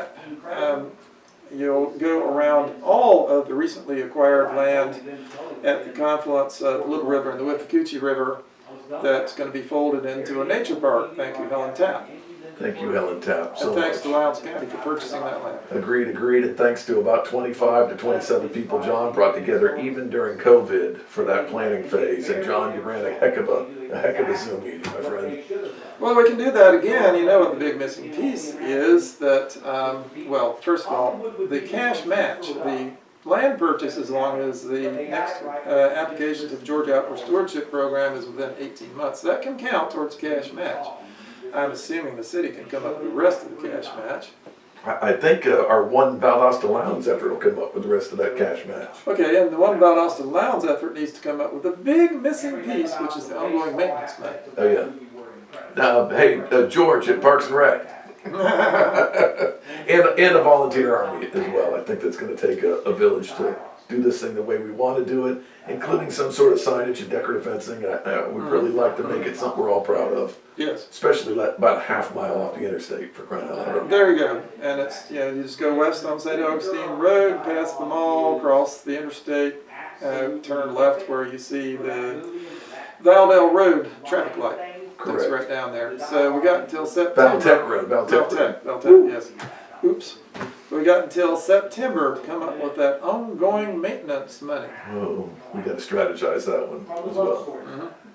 that, um, you'll go around all of the recently acquired land at the confluence of the Little River and the Withlacoochee River that's gonna be folded into a nature park. Thank you, Helen Tapp. Thank you, Helen Tapp, so And thanks to much. Lowndes County for purchasing that land. Agreed, agreed, and thanks to about twenty-five to twenty-seven people John brought together even during COVID for that planning phase. And John, you ran a heck of a, a heck of a Zoom meeting, my friend. Well, we can do that again. You know what the big missing piece is that, um, well, first of all, the cash match, the land purchase as long as the next uh, application to the Georgia Outdoor Stewardship Program is within 18 months. That can count towards cash match. I'm assuming the city can come up with the rest of the cash match. I, I think uh, our one Valdosta Lowndes effort will come up with the rest of that cash match. Okay, and the one about Austin Lowndes effort needs to come up with a big missing piece, which is the ongoing maintenance money. Oh, yeah. Now, hey, uh, George at Parks and Rec. and, and a volunteer army as well. I think that's gonna take a, a village to do this thing the way we wanna do it, including some sort of signage and decorative fencing. I, I would really like to make it something we're all proud of, Yes. especially like about a half mile off the interstate for crying out loud. There you go. And it's, you know, you just go west on St. Augustine Road, past the mall, cross the interstate, uh, turn left where you see the Valdell Road traffic light. That's Correct. right down there. So we got until September. Valtech Road, Valtech Valtech, Road. Valtech, yes. Oops. We got until September to come up with that ongoing maintenance money. Oh, we gotta strategize that one as well. Mm-hmm.